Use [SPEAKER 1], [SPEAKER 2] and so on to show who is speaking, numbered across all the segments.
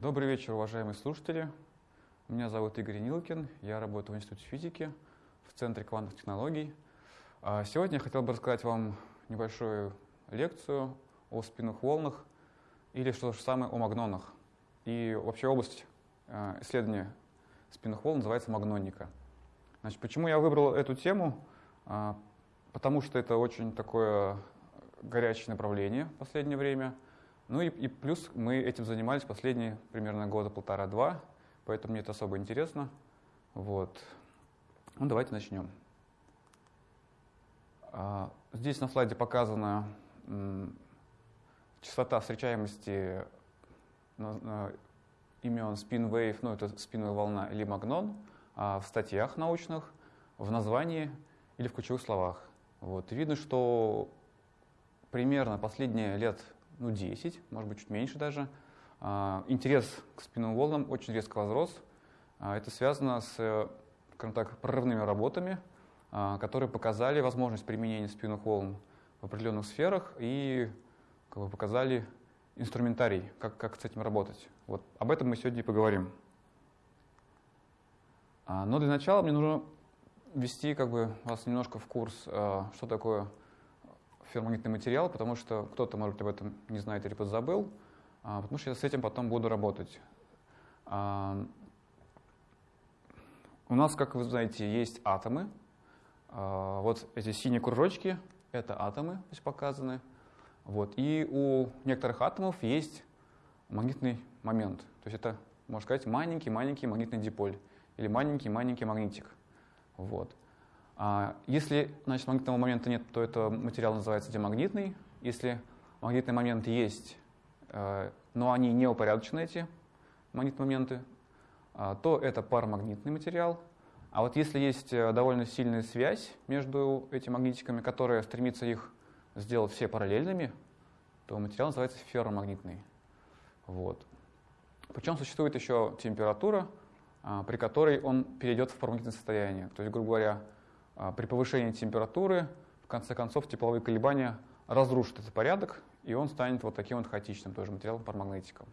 [SPEAKER 1] Добрый вечер, уважаемые слушатели. Меня зовут Игорь Нилкин, я работаю в Институте физики в Центре квантовых технологий. А сегодня я хотел бы рассказать вам небольшую лекцию о спинных волнах или что же самое о магнонах. И вообще область э, исследования спинных волн называется магноника. Значит, почему я выбрал эту тему? А, потому что это очень такое горячее направление в последнее время. Ну и, и плюс мы этим занимались последние примерно года полтора-два, поэтому мне это особо интересно. Вот. Ну, давайте начнем. А, здесь на слайде показана частота встречаемости имен spin wave, ну это спиновая волна или магнон, а в статьях научных, в названии или в ключевых словах. Вот. видно, что примерно последние лет ну, 10, может быть, чуть меньше даже, а, интерес к спинным волнам очень резко возрос. А, это связано с, скажем так, прорывными работами, а, которые показали возможность применения спинных волн в определенных сферах и как бы, показали инструментарий, как, как с этим работать. Вот об этом мы сегодня и поговорим. Но для начала мне нужно ввести как бы, вас немножко в курс, что такое ферромагнитный материал, потому что кто-то, может быть, об этом не знает или подзабыл, а, потому что я с этим потом буду работать. А, у нас, как вы знаете, есть атомы. А, вот эти синие кружочки — это атомы, здесь показаны. Вот. И у некоторых атомов есть магнитный момент. То есть это, можно сказать, маленький-маленький магнитный диполь или маленький-маленький магнитик. Вот. А, если значит, магнитного момента нет, то это материал называется демагнитный. Если магнитный момент есть, э, но они не упорядочены, эти магнитные моменты, а, то это парамагнитный материал. А вот если есть э, довольно сильная связь между этими магнитиками, которая стремится их сделать все параллельными, то материал называется ферромагнитный. Вот. Причем существует еще температура, при которой он перейдет в парамагнитное состояние. То есть, грубо говоря, при повышении температуры, в конце концов, тепловые колебания разрушат этот порядок, и он станет вот таким вот хаотичным тоже материалом парамагнетиком.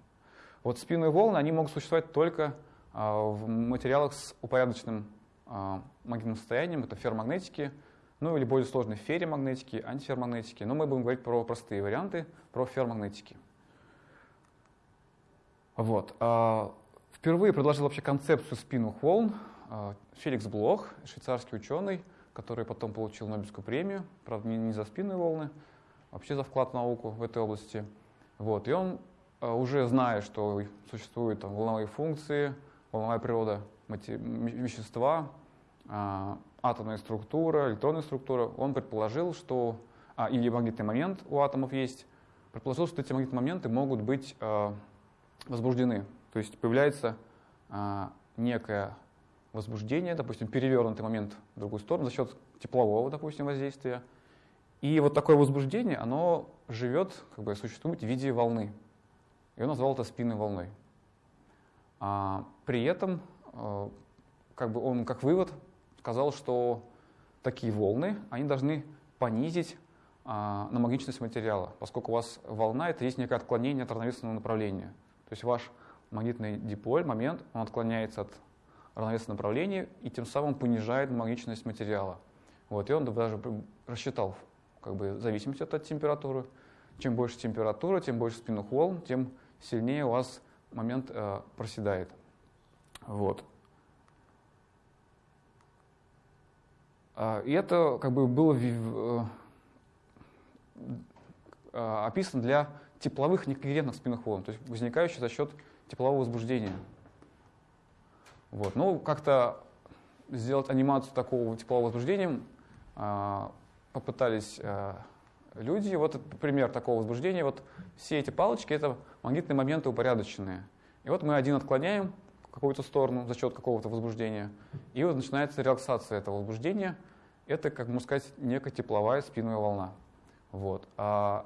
[SPEAKER 1] Вот спинные волны, они могут существовать только а, в материалах с упорядоченным а, магнитным состоянием, это ферромагнетики, ну или более сложные ферромагнетики, антиферромагнетики, но мы будем говорить про простые варианты, про ферромагнетики. Вот. Впервые предложил вообще концепцию спинных волн Феликс Блох, швейцарский ученый, который потом получил Нобелевскую премию, правда, не, за спинные волны, вообще за вклад в науку в этой области. Вот. И он, э, уже зная, что существуют там, волновые функции, волновая природа вещества, а, атомная структура, электронная структура, он предположил, что, а, или магнитный момент у атомов есть, предположил, что эти магнитные моменты могут быть а, возбуждены. То есть появляется а, некая возбуждение, допустим, перевернутый момент в другую сторону за счет теплового, допустим, воздействия. И вот такое возбуждение, оно живет, как бы существует в виде волны. И он назвал это спинной волной. А при этом, э, как бы он как вывод сказал, что такие волны, они должны понизить а, намагничность материала, поскольку у вас волна — это есть некое отклонение от равновесного направления. То есть ваш магнитный диполь, момент, он отклоняется от равновесное направление и тем самым понижает магничность материала. Вот, и он даже рассчитал как бы, зависимость от температуры. Чем больше температура, тем больше спинных волн, тем сильнее у вас момент э, проседает. Вот. А, и это как бы было э, описано для тепловых некогерентных спинных волн, то есть возникающих за счет теплового возбуждения. Вот. Ну, как-то сделать анимацию такого теплового возбуждения э, попытались э, люди. Вот пример такого возбуждения. Вот все эти палочки — это магнитные моменты упорядоченные. И вот мы один отклоняем в какую-то сторону за счет какого-то возбуждения, и вот начинается релаксация этого возбуждения. Это, как можно сказать, некая тепловая спинная волна. Вот. А,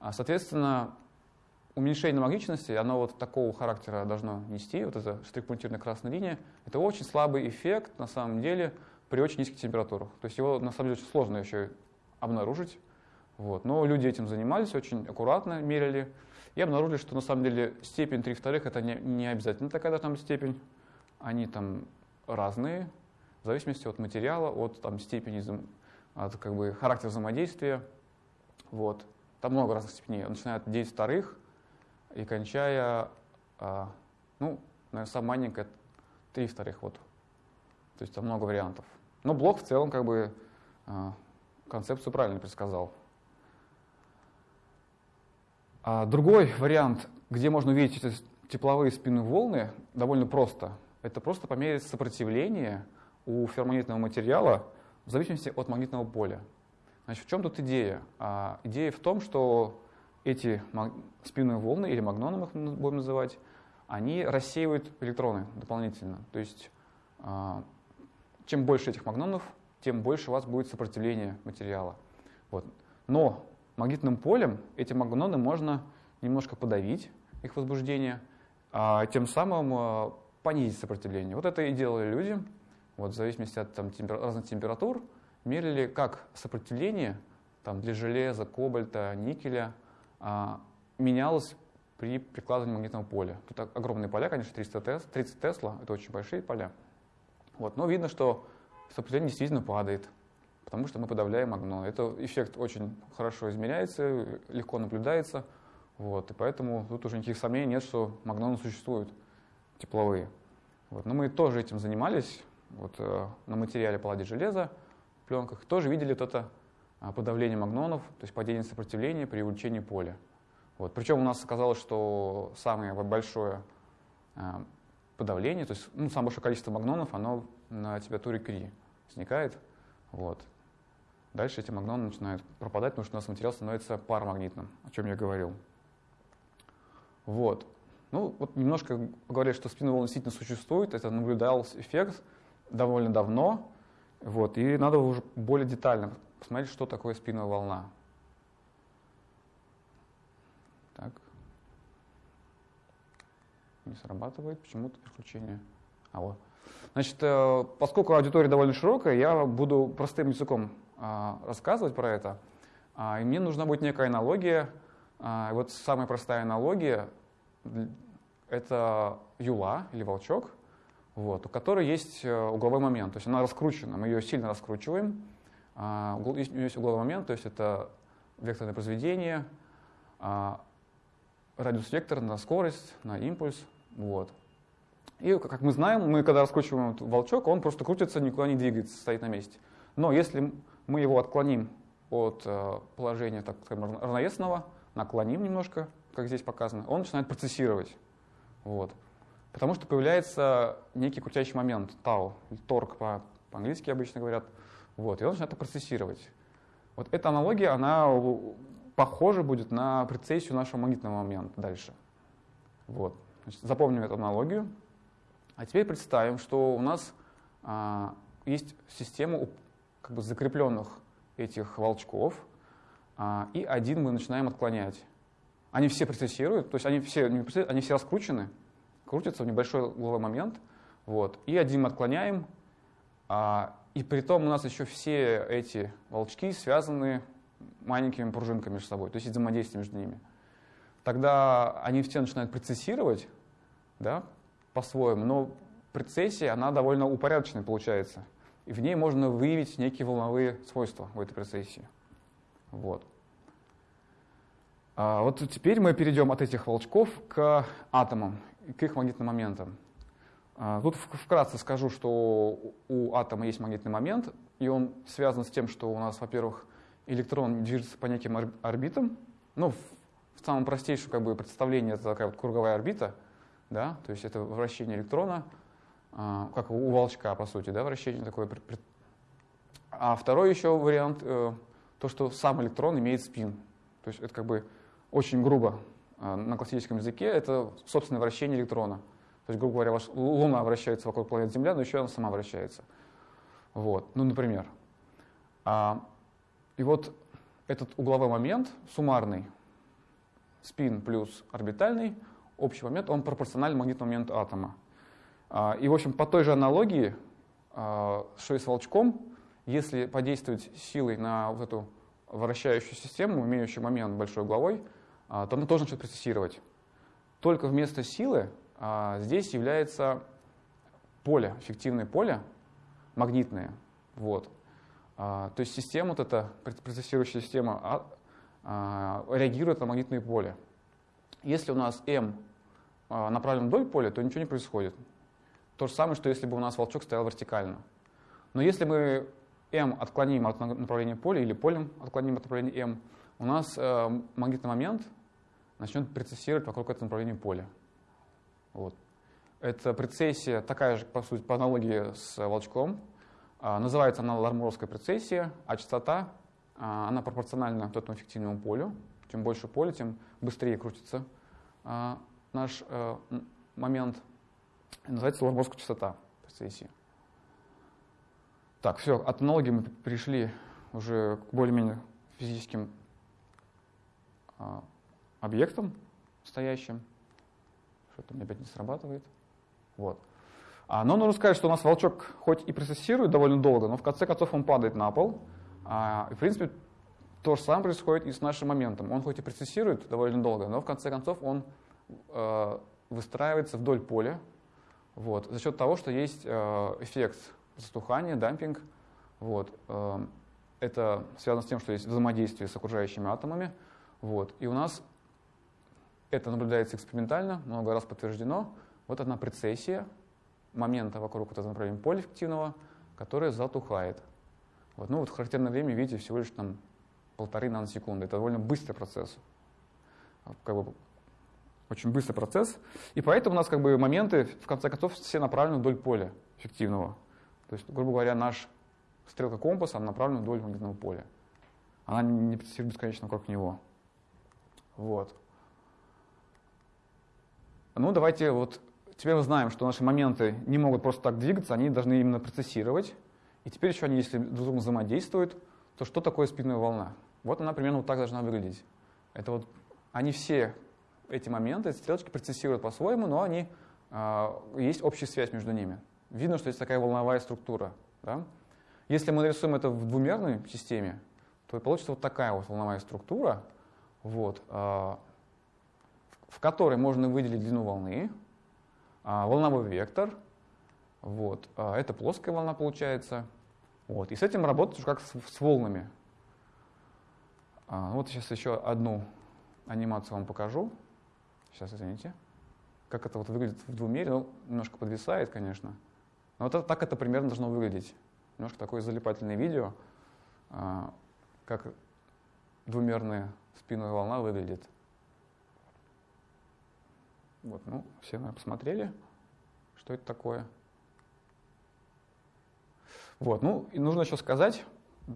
[SPEAKER 1] а, соответственно, уменьшение магничности, оно вот такого характера должно нести, вот эта штрих-пунктирная красная линия, это очень слабый эффект на самом деле при очень низких температурах. То есть его на самом деле очень сложно еще обнаружить. Вот. Но люди этим занимались, очень аккуратно мерили. и обнаружили, что на самом деле степень 3 вторых это не, не обязательно такая должна быть степень. Они там разные, в зависимости от материала, от там, степени, от как бы, характера взаимодействия. Вот. Там много разных степеней, начиная от 9 вторых и кончая, а, ну, наверное, самая маленькая 3 вторых. Вот. То есть там много вариантов. Но блок в целом как бы а, концепцию правильно предсказал. А другой вариант, где можно увидеть эти тепловые спинные волны, довольно просто. Это просто померить сопротивление у ферромагнитного материала в зависимости от магнитного поля. Значит, в чем тут идея? А, идея в том, что эти спинные волны, или магноны их будем называть, они рассеивают электроны дополнительно. То есть а, чем больше этих магнонов, тем больше у вас будет сопротивление материала. Вот. Но магнитным полем эти магноны можно немножко подавить, их возбуждение, а тем самым а, понизить сопротивление. Вот это и делали люди. Вот, в зависимости от там, темпер... разных температур мерили, как сопротивление там, для железа, кобальта, никеля менялось при прикладывании магнитного поля. Тут огромные поля, конечно, 300 тес, 30 Тесла, это очень большие поля. Вот, но видно, что сопротивление действительно падает потому что мы подавляем огно. Это эффект очень хорошо измеряется, легко наблюдается, вот, и поэтому тут уже никаких сомнений нет, что магноны существуют тепловые. Вот. Но мы тоже этим занимались, вот, э, на материале паллади железа, пленках, тоже видели вот это э, подавление магнонов, то есть падение сопротивления при увеличении поля. Вот. Причем у нас оказалось, что самое большое э, подавление, то есть ну, самое большое количество магнонов, оно на температуре Кри возникает. Вот. Дальше эти магноны начинают пропадать, потому что у нас материал становится парамагнитным, о чем я говорил. Вот. Ну, вот немножко говорят, что спинная волна действительно существует, это наблюдался эффект довольно давно, вот, и надо уже более детально посмотреть, что такое спинная волна. Так. Не срабатывает почему-то переключение. А вот. Значит, э, поскольку аудитория довольно широкая, я буду простым языком а, рассказывать про это. А, и мне нужна будет некая аналогия. А, вот самая простая аналогия — это юла или волчок, вот, у которой есть э, угловой момент. То есть она раскручена, мы ее сильно раскручиваем. Есть, есть угловой момент, то есть это векторное произведение, радиус вектор на скорость, на импульс. Вот. И, как мы знаем, мы когда раскручиваем волчок, он просто крутится, никуда не двигается, стоит на месте. Но если мы его отклоним от э, положения, так скажем, равновесного, наклоним немножко, как здесь показано, он начинает процессировать. Вот. Потому что появляется некий крутящий момент, тау, торг по, по-английски обычно говорят, вот, и он начинает это процессировать. Вот эта аналогия, она похожа будет на прецессию нашего магнитного момента дальше. Вот. Значит, запомним эту аналогию. А теперь представим, что у нас а, есть система как бы закрепленных этих волчков, а, и один мы начинаем отклонять. Они все процессируют, то есть они все, они все раскручены, крутятся в небольшой угловой момент, вот, и один мы отклоняем, а, и при том у нас еще все эти волчки связаны маленькими пружинками между собой, то есть взаимодействие между ними. Тогда они все начинают процессировать да, по-своему, но прецессия, она довольно упорядоченная получается – и в ней можно выявить некие волновые свойства в этой процессии. Вот. А вот теперь мы перейдем от этих волчков к атомам, к их магнитным моментам. А, тут вкратце скажу, что у атома есть магнитный момент, и он связан с тем, что у нас, во-первых, электрон движется по неким орбитам. Ну, в самом простейшем как бы, представлении это такая вот круговая орбита, да, то есть это вращение электрона – а, как у волчка, по сути, да, вращение такое. А второй еще вариант, э, то, что сам электрон имеет спин. То есть это как бы очень грубо а, на классическом языке, это собственное вращение электрона. То есть, грубо говоря, Луна вращается вокруг планеты Земля, но еще она сама вращается. Вот, ну, например. А, и вот этот угловой момент, суммарный, спин плюс орбитальный, общий момент, он пропорционален магнитному моменту атома. А, и, в общем, по той же аналогии, а, что и с волчком, если подействовать силой на вот эту вращающую систему, имеющую момент большой угловой, то она тоже начнет процессировать. Только вместо силы здесь является поле, эффективное поле, магнитное. Вот. То есть система, вот эта процессирующая система, реагирует на магнитное поле. Если у нас М направлен вдоль поля, то ничего не происходит. То же самое, что если бы у нас волчок стоял вертикально. Но если мы m отклоним от направления поля или полем отклоним от направления m, у нас э, магнитный момент начнет прецессировать вокруг этого направления поля. Вот. Эта прецессия такая же, по сути, по аналогии с волчком. А, называется она лармуровская прецессия, а частота а, она пропорциональна вот этому эффективному полю. Чем больше поля, тем быстрее крутится а, наш а, момент. Называется лармуровская частота прецессии. Так, все, от аналогии мы пришли уже к более-менее физическим а, объектам стоящим. Что-то меня опять не срабатывает. Вот. А, но нужно сказать, что у нас волчок хоть и процессирует довольно долго, но в конце концов он падает на пол. А, и, в принципе, то же самое происходит и с нашим моментом. Он хоть и процессирует довольно долго, но в конце концов он э, выстраивается вдоль поля вот, за счет того, что есть э, эффект затухание, дампинг. Вот. Эм, это связано с тем, что есть взаимодействие с окружающими атомами. Вот. И у нас это наблюдается экспериментально, много раз подтверждено. Вот одна прецессия момента вокруг этого направления поля эффективного, которая затухает. Вот. Ну вот характерное время, видите, всего лишь там полторы наносекунды. Это довольно быстрый процесс. Как бы очень быстрый процесс. И поэтому у нас как бы моменты, в конце концов, все направлены вдоль поля эффективного. То есть, грубо говоря, наш стрелка компаса направлена вдоль магнитного поля. Она не процессирует бесконечно вокруг него. Вот. Ну, давайте вот теперь мы знаем, что наши моменты не могут просто так двигаться, они должны именно процессировать. И теперь еще они, если друг с другом взаимодействуют, то что такое спинная волна? Вот она примерно вот так должна выглядеть. Это вот они все эти моменты, эти стрелочки процессируют по-своему, но они, э, есть общая связь между ними видно, что есть такая волновая структура. Да? Если мы нарисуем это в двумерной системе, то получится вот такая вот волновая структура, вот, а, в которой можно выделить длину волны, а, волновой вектор, вот, а, это плоская волна получается. Вот, и с этим работать уже как с, с волнами. Вот сейчас еще одну анимацию вам покажу. Сейчас, извините. Как это вот выглядит в двумере, ну, немножко подвисает, конечно. Но вот это, так это примерно должно выглядеть. Немножко такое залипательное видео, а, как двумерная спинная волна выглядит. Вот, ну, все, наверное, посмотрели, что это такое. Вот, ну, и нужно еще сказать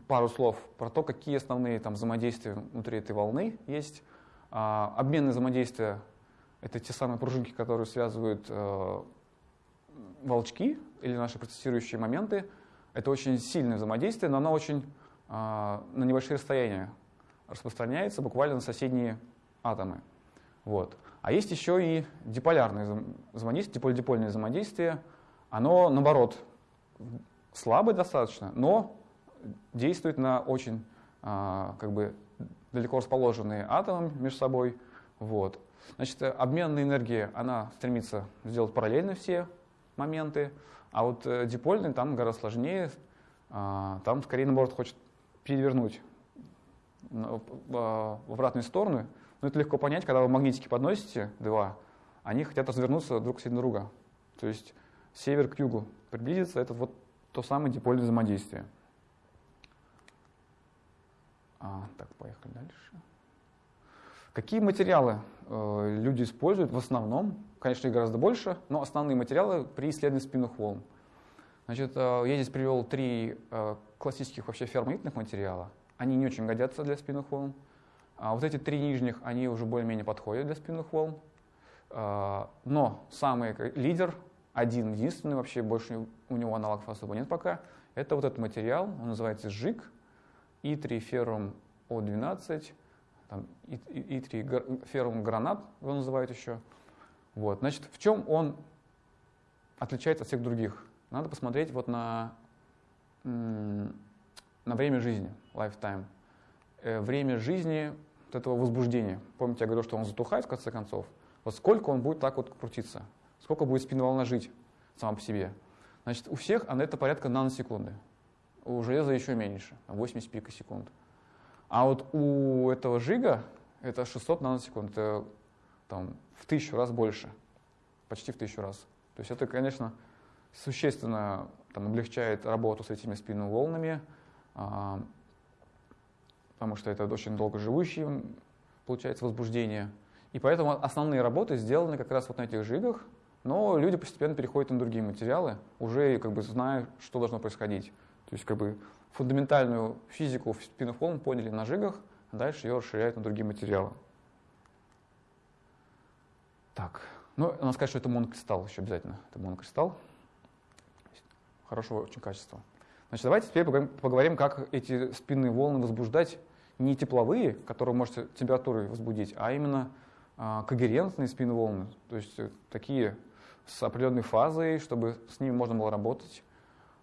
[SPEAKER 1] пару слов про то, какие основные там взаимодействия внутри этой волны есть. А, обменные взаимодействия — это те самые пружинки, которые связывают э, волчки или наши процессирующие моменты — это очень сильное взаимодействие, но оно очень э, на небольшие расстояния распространяется, буквально на соседние атомы. Вот. А есть еще и диполярное взаимодействие, диполь-дипольное взаимодействие. Оно, наоборот, слабое достаточно, но действует на очень э, как бы, далеко расположенные атомы между собой. Вот. Значит, обменная энергия, она стремится сделать параллельно все моменты, а вот э, дипольный там гораздо сложнее, а, там скорее наоборот хочет перевернуть в обратную сторону. Но это легко понять, когда вы магнитики подносите, два, они хотят развернуться друг к друга. То есть север к югу приблизиться, это вот то самое дипольное взаимодействие. А, так, поехали дальше. Какие материалы э, люди используют в основном? Конечно, их гораздо больше, но основные материалы при исследовании спинных волн. Значит, э, я здесь привел три э, классических вообще ферромагнитных материала. Они не очень годятся для спинных волн. А вот эти три нижних, они уже более-менее подходят для спинных волн. Э, но самый лидер, один единственный, вообще больше у него аналогов особо нет пока, это вот этот материал, он называется ЖИК, И3 феррум О12, там, И3 феррум гранат его называют еще. Вот. Значит, в чем он отличается от всех других? Надо посмотреть вот на, на время жизни, lifetime. Э, время жизни вот этого возбуждения. Помните, я говорил, что он затухает в конце концов. Вот сколько он будет так вот крутиться, сколько будет спинная жить сама по себе. Значит, у всех она это порядка наносекунды. У железа еще меньше, 80 пикосекунд. А вот у этого жига это 600 наносекунд, это там, в тысячу раз больше, почти в тысячу раз. То есть это, конечно, существенно там, облегчает работу с этими спинными волнами, а, потому что это очень долго живущие, получается, возбуждение. И поэтому основные работы сделаны как раз вот на этих жигах, но люди постепенно переходят на другие материалы, уже как бы зная, что должно происходить. То есть как бы фундаментальную физику спинных волн поняли на жигах, а дальше ее расширяют на другие материалы. Так, ну, надо сказать, что это монокристалл еще обязательно. Это монокристалл. Хорошего очень качества. Значит, давайте теперь поговорим, как эти спинные волны возбуждать не тепловые, которые можете температурой возбудить, а именно а, когерентные спинные волны, то есть э, такие с определенной фазой, чтобы с ними можно было работать.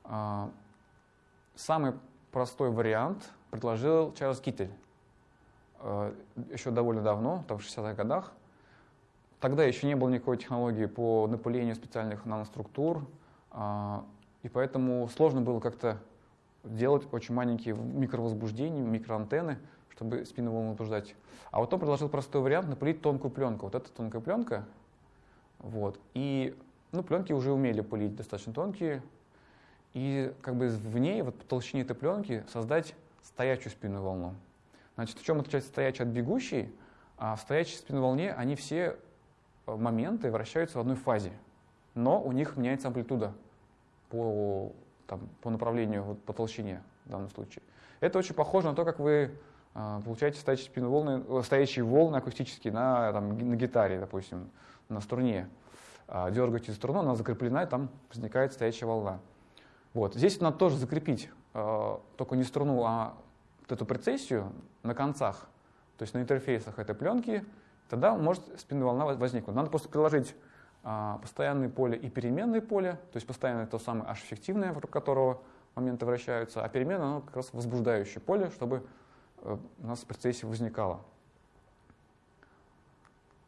[SPEAKER 1] А, самый простой вариант предложил Чарльз Китель а, еще довольно давно, там в 60-х годах. Тогда еще не было никакой технологии по напылению специальных наноструктур, и поэтому сложно было как-то делать очень маленькие микровозбуждения, микроантенны, чтобы спину волну возбуждать. А вот он предложил простой вариант напылить тонкую пленку. Вот эта тонкая пленка. Вот. И ну, пленки уже умели пылить достаточно тонкие. И как бы в ней, вот по толщине этой пленки, создать стоячую спинную волну. Значит, в чем отличается стоячая от бегущей? А в стоячей спинной волне они все э, моменты вращаются в одной фазе, но у них меняется амплитуда по, там, по направлению, вот, по толщине в данном случае. Это очень похоже на то, как вы а, получаете стоящие, спину волны, э, стоящие волны акустические на, там, на гитаре, допустим, на струне. А, дергаете струну, она закреплена, и там возникает стоящая волна. Вот. Здесь надо тоже закрепить а, только не струну, а вот эту прецессию на концах, то есть на интерфейсах этой пленки, тогда может спинная волна возникнуть. Надо просто приложить постоянное поле и переменное поле, то есть постоянное то самое H-эффективное, вокруг которого моменты вращаются, а переменное оно как раз возбуждающее поле, чтобы Э, у нас в процессе возникало.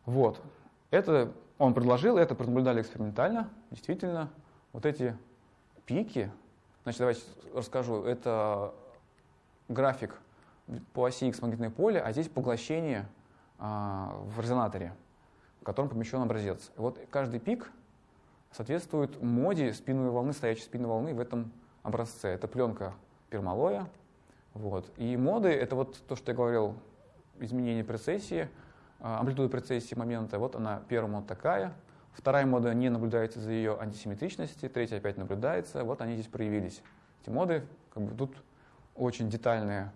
[SPEAKER 1] Вот. Это он предложил, это пронаблюдали экспериментально. Действительно, вот эти пики, значит, давайте расскажу, это график по оси X магнитное поле, а здесь поглощение а, в резонаторе, в котором помещен образец. И вот каждый пик соответствует моде спинной волны, стоящей спинной волны в этом образце. Это пленка пермалоя, вот. И моды — это вот то, что я говорил, изменение прецессии, а, амплитуда прецессии момента. Вот она, первая мода такая, вторая мода не наблюдается за ее антисимметричности, третья опять наблюдается. Вот они здесь проявились. Эти моды, как бы тут очень детальное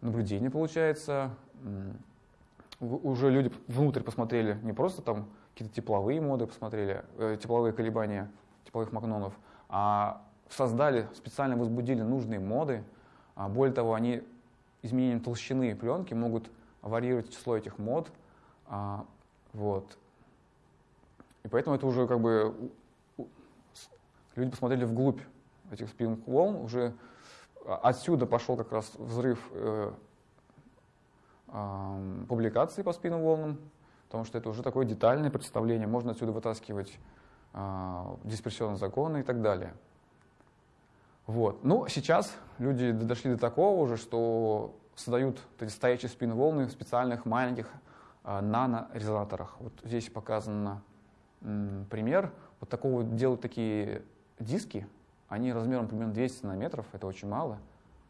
[SPEAKER 1] наблюдение получается. Уже люди внутрь посмотрели не просто там какие-то тепловые моды посмотрели, э, тепловые колебания тепловых магнонов, а создали, специально возбудили нужные моды, а более того, они изменением толщины пленки могут варьировать число этих мод. А, вот. И поэтому это уже как бы люди посмотрели вглубь этих спинных волн, уже отсюда пошел как раз взрыв э, публикаций по спинным волнам, потому что это уже такое детальное представление, можно отсюда вытаскивать э, дисперсионные законы и так далее. Вот. Ну, сейчас люди дошли до такого уже, что создают эти стоячие спины волны в специальных маленьких э, нанорезонаторах. Вот здесь показан пример. Вот такого делают такие диски, они размером примерно 200 нанометров, это очень мало.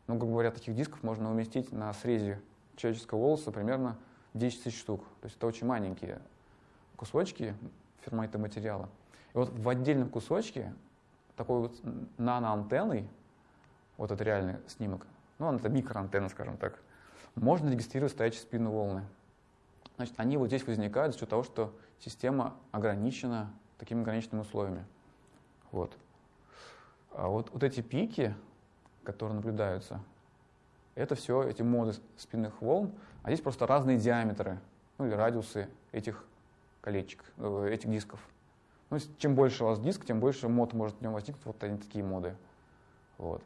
[SPEAKER 1] Но, как говорят, таких дисков можно уместить на срезе человеческого волоса примерно 10 тысяч штук. То есть это очень маленькие кусочки фермайта материала. И вот в отдельном кусочке такой вот наноантенной, вот это реальный снимок, ну, это микроантенна, скажем так, можно регистрировать стоячие спинные волны. Значит, они вот здесь возникают за счет того, что система ограничена такими ограниченными условиями. Вот. А вот, вот эти пики, которые наблюдаются, это все эти моды спинных волн, а здесь просто разные диаметры, ну или радиусы этих колечек, э, этих дисков. Ну, чем больше у вас диск, тем больше мод может в нем возникнуть. Вот они такие моды. Вот.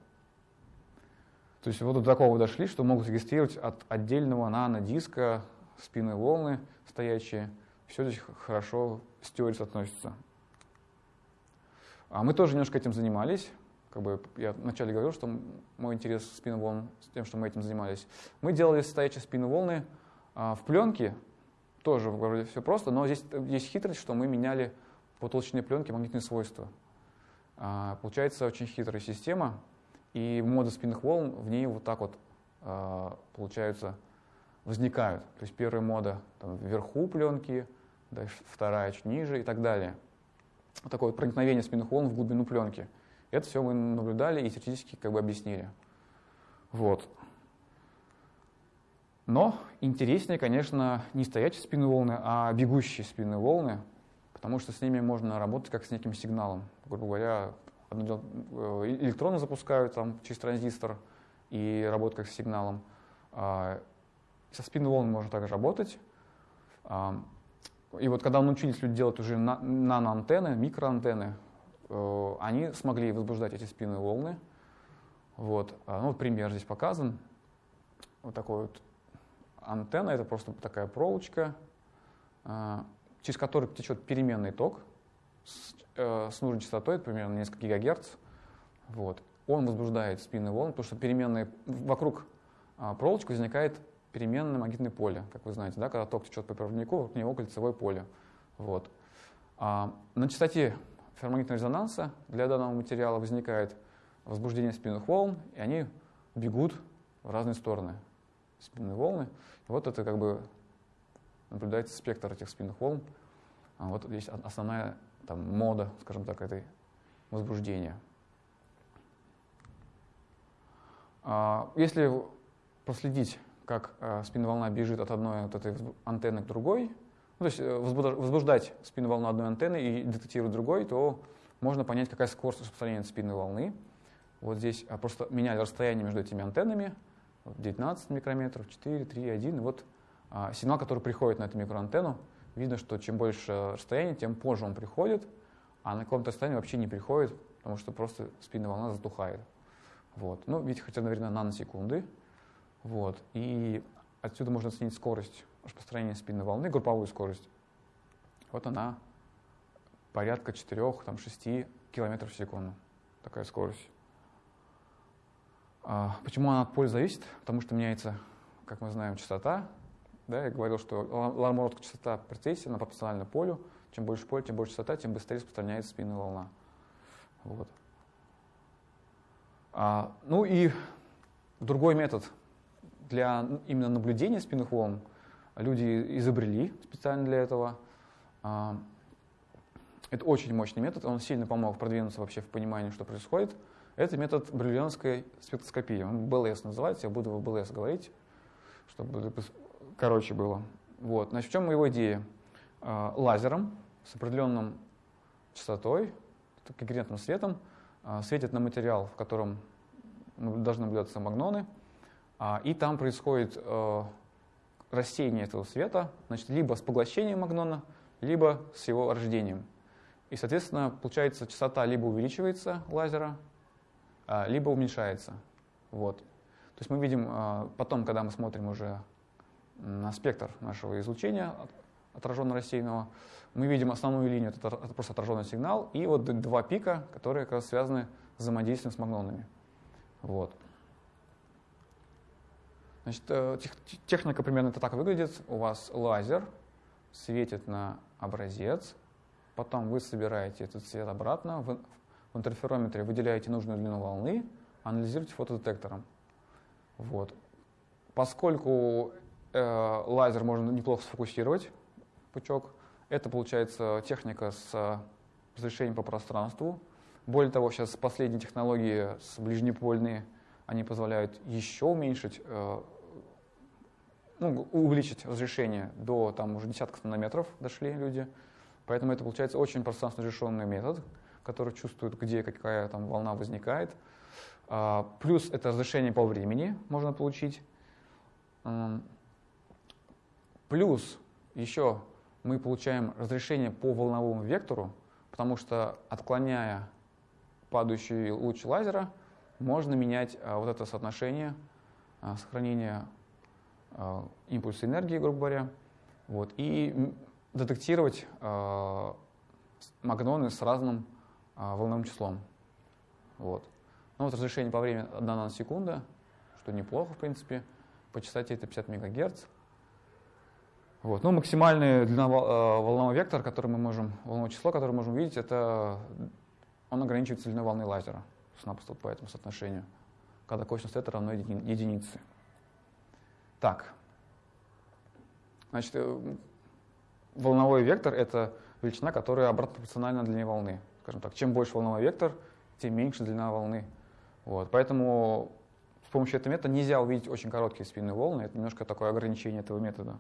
[SPEAKER 1] То есть вот до такого дошли, что могут регистрировать от отдельного нанодиска спинные волны стоячие, все здесь хорошо с теорией соотносится. А мы тоже немножко этим занимались. Как бы я вначале говорил, что мой интерес в спинным волн с тем, что мы этим занимались. Мы делали стоячие спинные волны а, в пленке, тоже вроде все просто, но здесь есть хитрость, что мы меняли по толщине пленки магнитные свойства. А, получается очень хитрая система, и моды спинных волн в ней вот так вот а, получаются, возникают. То есть первая мода там, вверху пленки, дальше вторая чуть ниже и так далее. Вот такое вот проникновение спинных волн в глубину пленки. Это все мы наблюдали и теоретически как бы объяснили. Вот. Но интереснее, конечно, не стоячие спинные волны, а бегущие спинные волны, потому что с ними можно работать как с неким сигналом. Грубо говоря, э, электроны запускают там через транзистор и работают как с сигналом. А, со спинной волной можно также работать. И вот когда научились люди делать уже наноантенны, микроантенны, они смогли возбуждать эти спинные волны. Вот. А, ну, пример здесь показан. Вот такой вот антенна, это просто такая проволочка, через который течет переменный ток с, э, с нужной частотой, примерно несколько гигагерц. Вот. Он возбуждает спинные волны, потому что переменные, вокруг э, проволочки возникает переменное магнитное поле, как вы знаете, да, когда ток течет по проводнику, вокруг него кольцевое поле. Вот. А, на частоте ферромагнитного резонанса для данного материала возникает возбуждение спинных волн, и они бегут в разные стороны. Спинные волны. И вот это как бы наблюдается спектр этих спинных волн. А вот здесь основная там, мода, скажем так, этой возбуждения. А, если проследить, как а, спинная волна бежит от одной от этой антенны к другой, ну, то есть э, возбуждать спинную волну одной антенны и детектировать другой, то можно понять, какая скорость распространения спинной волны. Вот здесь а, просто меняли расстояние между этими антеннами, 19 микрометров, 4, 3, 1. И вот а, сигнал, который приходит на эту микроантенну, видно, что чем больше расстояние, тем позже он приходит, а на каком-то расстоянии вообще не приходит, потому что просто спинная волна затухает. Вот. Ну, видите, хотя, наверное, наносекунды. Вот. И отсюда можно оценить скорость распространения спинной волны, групповую скорость. Вот она порядка 4-6 км в секунду. Такая скорость. А, почему она от поля зависит? Потому что меняется, как мы знаем, частота да, я говорил, что лармородка частота прецессии, она пропорциональна полю. Чем больше поле, тем больше частота, тем быстрее распространяется спинная волна. Вот. А, ну и другой метод для именно наблюдения спинных волн люди изобрели специально для этого. А, это очень мощный метод, он сильно помог продвинуться вообще в понимании, что происходит. Это метод бриллианской спектроскопии. Он БЛС называется, я буду в БЛС говорить, чтобы короче было. Вот. Значит, в чем его идея? А, лазером с определенным частотой, конкретным светом, а, светит на материал, в котором должны наблюдаться магноны, и там происходит рассеяние этого света, значит, либо с поглощением магнона, либо с его рождением. И, соответственно, получается, частота либо увеличивается лазера, либо уменьшается. Вот. То есть мы видим потом, когда мы смотрим уже на спектр нашего излучения отраженно-рассеянного, мы видим основную линию, это просто отраженный сигнал, и вот два пика, которые как раз связаны с взаимодействием с магнонами. Вот. Значит, э, техника примерно это так выглядит. У вас лазер светит на образец, потом вы собираете этот свет обратно, в, в интерферометре выделяете нужную длину волны, анализируете фотодетектором. Вот. Поскольку Э, лазер можно неплохо сфокусировать, пучок. Это получается техника с разрешением по пространству. Более того, сейчас последние технологии с ближнепольные, они позволяют еще уменьшить, э, ну, увеличить разрешение до там уже десятков нанометров дошли люди. Поэтому это получается очень пространственно разрешенный метод, который чувствует, где какая там волна возникает. А, плюс это разрешение по времени можно получить. Плюс еще мы получаем разрешение по волновому вектору, потому что отклоняя падающий луч лазера, можно менять а, вот это соотношение а, сохранения э, импульсы энергии, грубо говоря, вот, и детектировать магноны с разным волновым числом. Вот. Ну вот разрешение по времени 1 наносекунда, что неплохо, в принципе. По частоте это 50 МГц. Вот. Ну, максимальный длина волнового вектора, который мы можем, волновое число, которое мы можем видеть, это он ограничивается длиной волны лазера, напросто по этому соотношению, когда косинус это равно единице. Так, значит, э, волновой вектор — это величина, которая обратно пропорциональна длине волны. Скажем так, чем больше волновой вектор, тем меньше длина волны. Вот. Поэтому с помощью этого метода нельзя увидеть очень короткие спинные волны. Это немножко такое ограничение этого метода.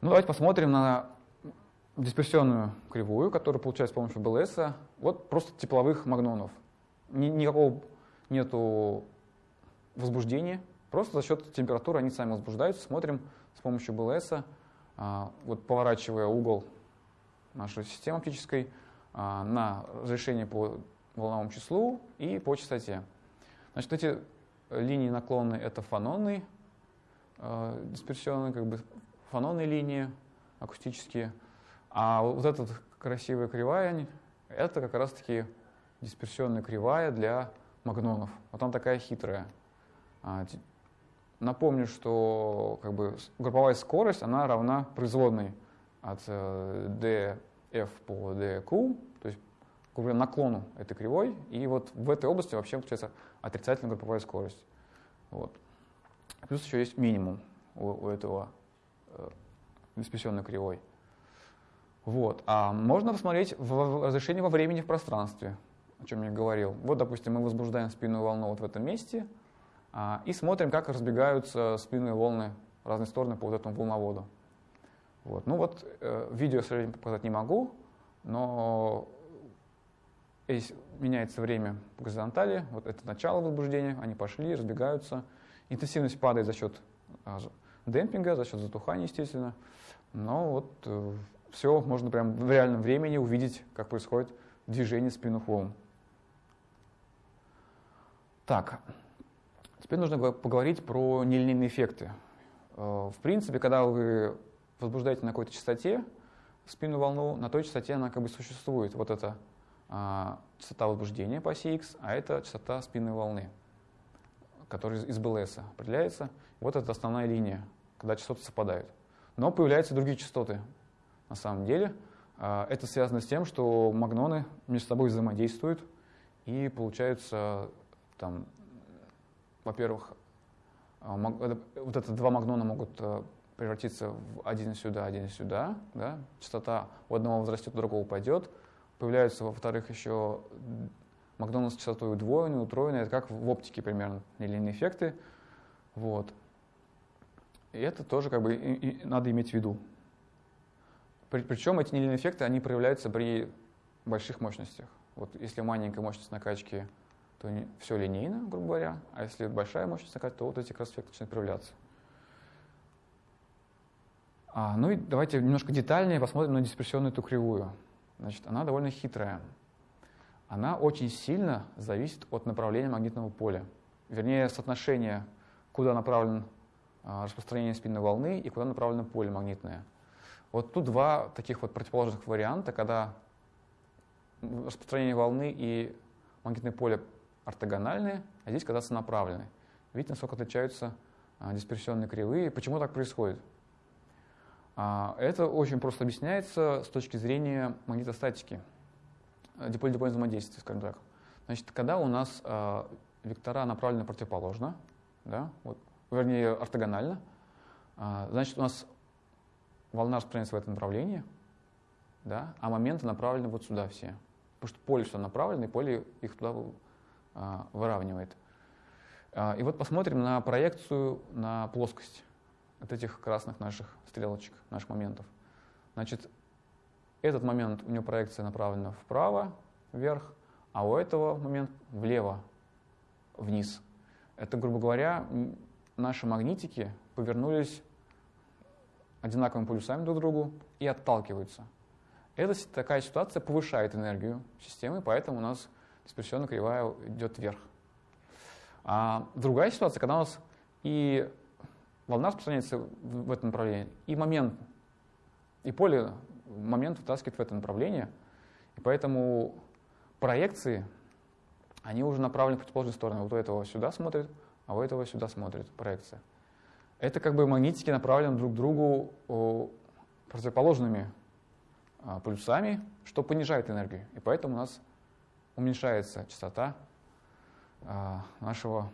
[SPEAKER 1] Ну, давайте посмотрим на дисперсионную кривую, которая получается с помощью БЛС. Вот просто тепловых магнонов. Ни, никакого нету возбуждения. Просто за счет температуры они сами возбуждаются. Смотрим с помощью БЛС, а, вот поворачивая угол нашей системы оптической а, на разрешение по волновому числу и по частоте. Значит, эти линии наклонные — это фононные, э, дисперсионные, как бы фононные линии акустические. А вот эта красивая кривая — это как раз-таки дисперсионная кривая для магнонов. Вот она такая хитрая. А, напомню, что как бы, групповая скорость она равна производной от df э, по dq, то есть говоря, наклону этой кривой, и вот в этой области вообще получается отрицательная групповая скорость. Вот. Плюс еще есть минимум у, у этого э, дисперсионной кривой. Вот. А можно посмотреть в разрешение во времени в пространстве, о чем я говорил. Вот, допустим, мы возбуждаем спинную волну вот в этом месте а, и смотрим, как разбегаются спинные волны в разные стороны по вот этому волноводу. Вот. Ну вот, э, видео, к сожалению, показать не могу, но здесь меняется время по горизонтали, вот это начало возбуждения, они пошли, разбегаются. Интенсивность падает за счет а, демпинга, за счет затухания, естественно. Но вот э, все можно прям в реальном времени увидеть, как происходит движение спинных волн. Так, теперь нужно поговорить про нелинейные эффекты. Э, в принципе, когда вы возбуждаете на какой-то частоте спинную волну, на той частоте она как бы существует. Вот эта а, частота возбуждения по оси X, а это частота спинной волны, которая из БЛС определяется. Вот это основная линия, когда частоты совпадают. Но появляются другие частоты, на самом деле. А, это связано с тем, что магноны между собой взаимодействуют, и получается, там, во-первых, а, вот это два магнона могут а, превратиться в один сюда, один сюда. Да? Частота у одного возрастет, у другого упадет. Появляются, во-вторых, еще магноны с частотой удвоенной, утроенной. Это как в оптике примерно, нелинейные эффекты. Вот. И это тоже как бы и, и надо иметь в виду. Причем эти нелинейные эффекты, они проявляются при больших мощностях. Вот если маленькая мощность накачки, то все линейно, грубо говоря, а если большая мощность накачки, то вот эти как эффекты начинают проявляться. А, ну и давайте немножко детальнее посмотрим на дисперсионную эту кривую. Значит, она довольно хитрая. Она очень сильно зависит от направления магнитного поля. Вернее, соотношения, куда направлен а, распространение спинной волны и куда направлено поле магнитное. Вот тут два таких вот противоположных варианта, когда распространение волны и магнитное поле ортогональные, а здесь когда сонаправлены. Видите, насколько отличаются а, дисперсионные кривые. Почему так происходит? А, это очень просто объясняется с точки зрения магнитостатики, э, диполь-дипольного взаимодействия, скажем так. Значит, когда у нас вектора направлены противоположно, да, вот, вернее, ортогонально, значит, у нас волна распространяется в это направление, да, а моменты направлены вот сюда все. Потому что поле сюда направлено, и поле их туда а, выравнивает. А, и вот посмотрим на проекцию на плоскость от этих красных наших стрелочек, наших моментов. Значит, этот момент, у него проекция направлена вправо, вверх, а у этого момент влево, вниз. Это, грубо говоря, наши магнитики повернулись одинаковыми полюсами друг к другу и отталкиваются. Эта такая ситуация повышает энергию системы, поэтому у нас дисперсионная кривая идет вверх. А другая ситуация, когда у нас и волна распространяется в, этом направлении, и момент, и поле, момент вытаскивает в это направление, и поэтому проекции, они уже направлены в противоположную сторону. Вот у этого сюда смотрит, а у этого сюда смотрит проекция. Это как бы магнитики направлены друг к другу противоположными а, полюсами, что понижает энергию. И поэтому у нас уменьшается частота а, нашего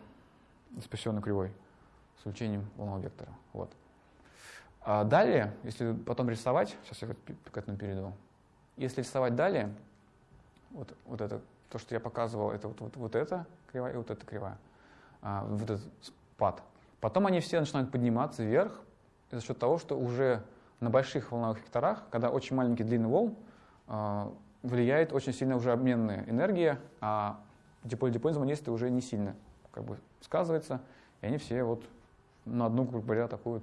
[SPEAKER 1] диспрессионной кривой с увеличением волнового вектора. Вот. А далее, если потом рисовать, сейчас я к этому перейду, если рисовать далее, вот, вот это, то, что я показывал, это вот, вот, вот эта кривая и вот эта кривая, а, вот этот спад. Потом они все начинают подниматься вверх за счет того, что уже на больших волновых векторах, когда очень маленький длинный волн, а, влияет очень сильно уже обменная энергия, а диполь-диполь взаимодействие уже не сильно как бы сказывается, и они все вот на одну, грубо говоря, такую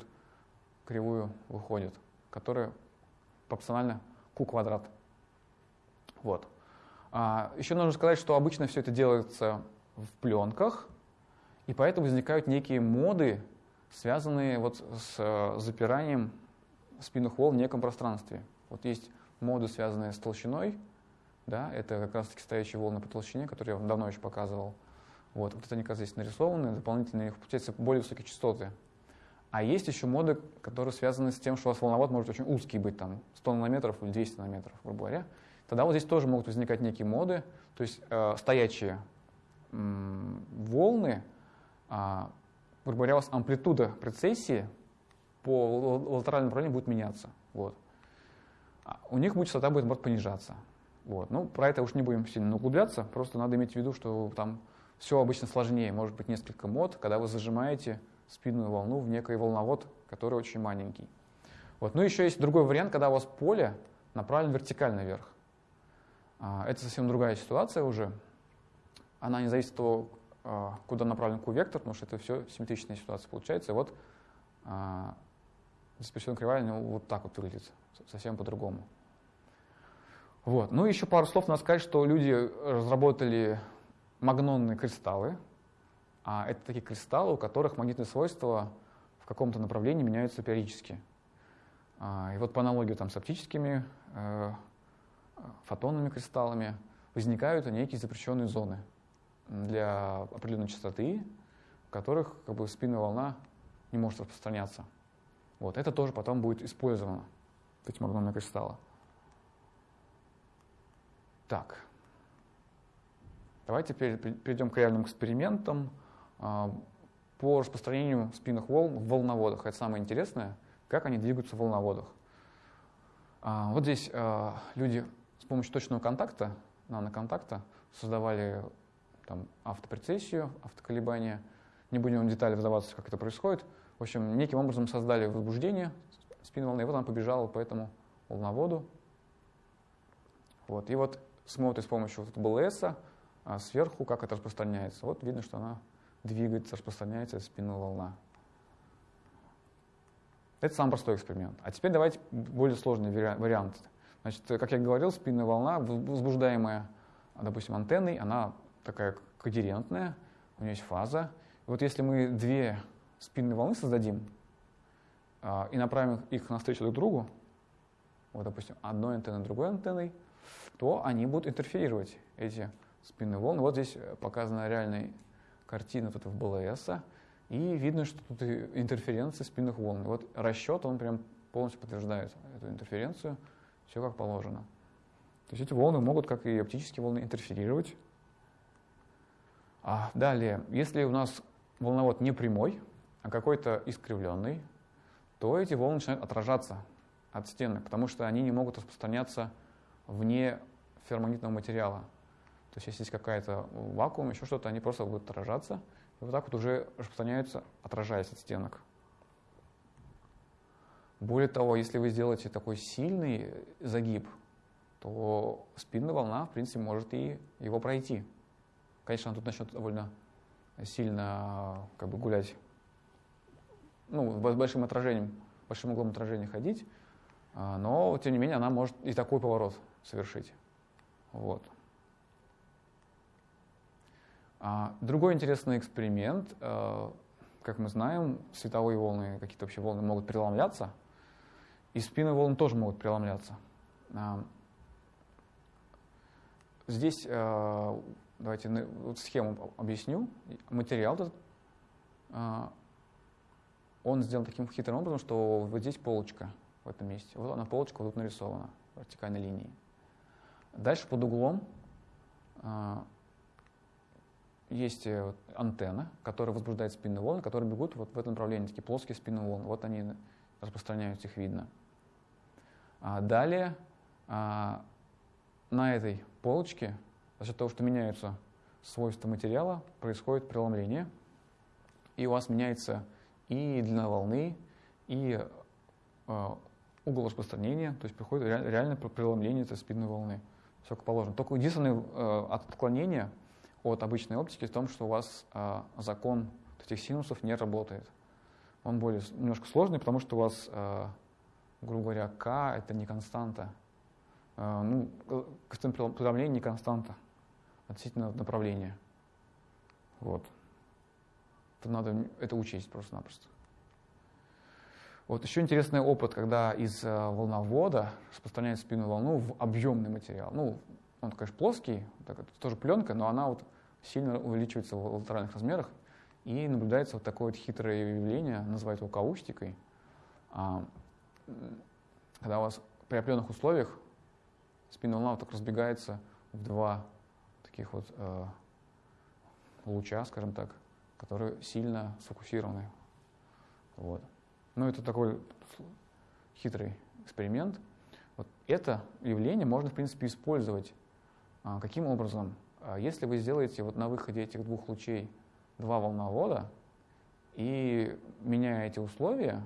[SPEAKER 1] кривую выходят, которая пропорциональна q квадрат. Вот. А, еще нужно сказать, что обычно все это делается в пленках, и поэтому возникают некие моды, связанные вот с э, запиранием спинных волн в неком пространстве. Вот есть моды, связанные с толщиной, да, это как раз-таки стоящие волны по толщине, которые я вам давно еще показывал. Вот, вот это они, как здесь нарисованы, них получаются более высокие частоты. А есть еще моды, которые связаны с тем, что у вас волновод может очень узкий быть, там 100 нанометров или 200 нанометров, грубо говоря. Тогда вот здесь тоже могут возникать некие моды, то есть э, стоячие волны, грубо говоря, у вас амплитуда прецессии по латеральному направлению будет меняться. Вот. А у них будет частота будет, может понижаться. Вот. Ну, про это уж не будем сильно углубляться, просто надо иметь в виду, что там все обычно сложнее, может быть несколько мод, когда вы зажимаете спинную волну в некий волновод, который очень маленький. Вот. Ну, еще есть другой вариант, когда у вас поле направлено вертикально вверх. А, это совсем другая ситуация уже. Она не зависит от того, а, куда направлен Q-вектор, потому что это все симметричная ситуация получается. И вот а, диспрессионная кривая ну, вот так вот выглядит, совсем по-другому. Вот. Ну, еще пару слов надо сказать, что люди разработали магнонные кристаллы. А это такие кристаллы, у которых магнитные свойства в каком-то направлении меняются периодически. А, и вот по аналогии там, с оптическими э, фотонными кристаллами возникают некие запрещенные зоны для определенной частоты, в которых как бы, спинная волна не может распространяться. Вот, это тоже потом будет использовано, эти магнонные кристаллы. Так. Давайте теперь перейдем к реальным экспериментам а, по распространению спинных волн в волноводах. Это самое интересное, как они двигаются в волноводах. А, вот здесь а, люди с помощью точного контакта, наноконтакта, создавали там, автопрецессию, автоколебания. Не будем в детали вдаваться, как это происходит. В общем, неким образом создали возбуждение спинной волны, и вот она побежала по этому волноводу. Вот. И вот смотрит с помощью вот БЛС а сверху, как это распространяется. Вот видно, что она двигается, распространяется спинная волна. Это самый простой эксперимент. А теперь давайте более сложный вариант. Значит, как я говорил, спинная волна, возбуждаемая, допустим, антенной, она такая когерентная, у нее есть фаза. И вот если мы две спинные волны создадим а, и направим их навстречу друг другу, вот, допустим, одной антенной, другой антенной, то они будут интерферировать, эти спинные волны. Вот здесь показана реальная картина тут в БЛС, и видно, что тут интерференция спинных волн. Вот расчет, он прям полностью подтверждает эту интерференцию, все как положено. То есть эти волны могут, как и оптические волны, интерферировать. А далее, если у нас волновод не прямой, а какой-то искривленный, то эти волны начинают отражаться от стены, потому что они не могут распространяться вне ферромагнитного материала. То есть если есть какая-то вакуум, еще что-то, они просто будут отражаться, и вот так вот уже распространяются, отражаясь от стенок. Более того, если вы сделаете такой сильный загиб, то спинная волна, в принципе, может и его пройти. Конечно, она тут начнет довольно сильно как бы, гулять, ну, с большим отражением, большим углом отражения ходить, а, но, тем не менее, она может и такой поворот совершить. Вот. А другой интересный эксперимент, э, как мы знаем, световые волны, какие-то вообще волны могут преломляться, и спины волн тоже могут преломляться. А, здесь а, давайте вот схему объясню. Материал этот, а, он сделан таким хитрым образом, что вот здесь полочка в этом месте. Вот она полочка вот тут нарисована вертикальной линии. Дальше под углом есть э, антенна, которая возбуждает спинные волны, которые бегут вот в этом направлении, такие плоские спинные волны. Вот они распространяются, их видно. А далее а, на этой полочке, за счет того, что меняются свойства материала, происходит преломление, и у вас меняется и длина волны, и а, угол распространения, то есть приходит реально преломление этой спинной волны. Все как положено. Только единственное э, отклонение – от обычной оптики в том, что у вас а, закон этих синусов не работает. Он более немножко сложный, потому что у вас, а, грубо говоря, k это не константа. А, ну, коэффициент преломления не константа относительно направления. Вот. Это надо это учесть просто-напросто. Вот еще интересный опыт, когда из волновода распространяют спинную волну в объемный материал. Ну, он, конечно, плоский, так, это тоже пленка, но она вот сильно увеличивается в латеральных размерах, и наблюдается вот такое вот хитрое явление, называют его каустикой, а, когда у вас при определенных условиях спинная волна вот так разбегается в два таких вот э, луча, скажем так, которые сильно сфокусированы. Вот. Ну, это такой хитрый эксперимент. Вот это явление можно, в принципе, использовать. А, каким образом? А если вы сделаете вот на выходе этих двух лучей два волновода и меняя эти условия,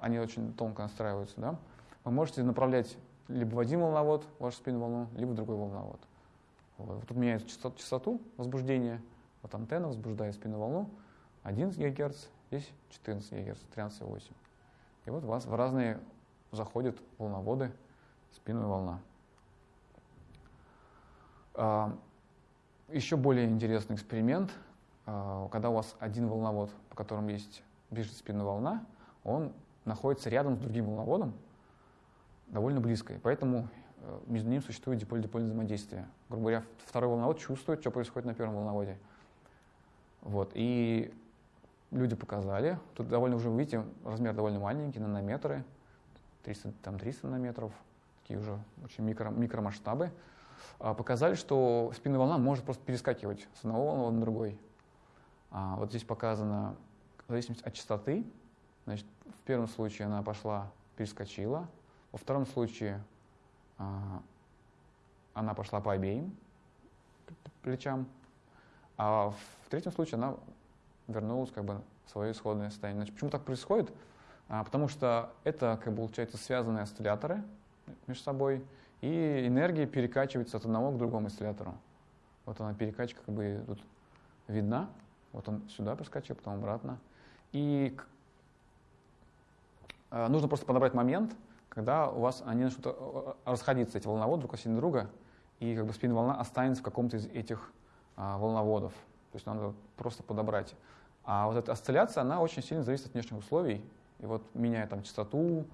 [SPEAKER 1] они очень тонко настраиваются, да, вы можете направлять либо в один волновод вашу спину волну, либо в другой волновод. Вот. Тут меняется частоту, частоту возбуждения, вот антенна возбуждает спину волну 11 ГГц, здесь 14 ГГц, 13,8. И вот у вас в разные заходят волноводы, спинная волна. А, еще более интересный эксперимент, а, когда у вас один волновод, по которому есть бежит спинная волна, он находится рядом с другим волноводом, довольно близко. И поэтому между ними существует диполь-дипольное взаимодействие. Грубо говоря, второй волновод чувствует, что происходит на первом волноводе. Вот. И люди показали, тут довольно уже, видите, размер довольно маленький, нанометры, 300, там 300 нанометров, такие уже очень микро, микромасштабы. А, показали, что спинная волна может просто перескакивать с одного волновода на другой. А, вот здесь показано в зависимости от частоты. Значит, в первом случае она пошла, перескочила. Во втором случае она пошла по обеим плечам. А в третьем случае она вернулась как бы в свое исходное состояние. Значит, почему так происходит? А, потому что это, как бы, получается, связанные осцилляторы между собой и энергия перекачивается от одного к другому осциллятору. Вот она перекачка как бы тут видна. Вот он сюда проскочил, потом обратно. И э, нужно просто подобрать момент, когда у вас они начнут э, расходиться, эти волноводы друг от друга, и как бы спинная волна останется в каком-то из этих а, волноводов. То есть надо просто подобрать. А вот эта осцилляция, она очень сильно зависит от внешних условий. И вот меняя там частоту,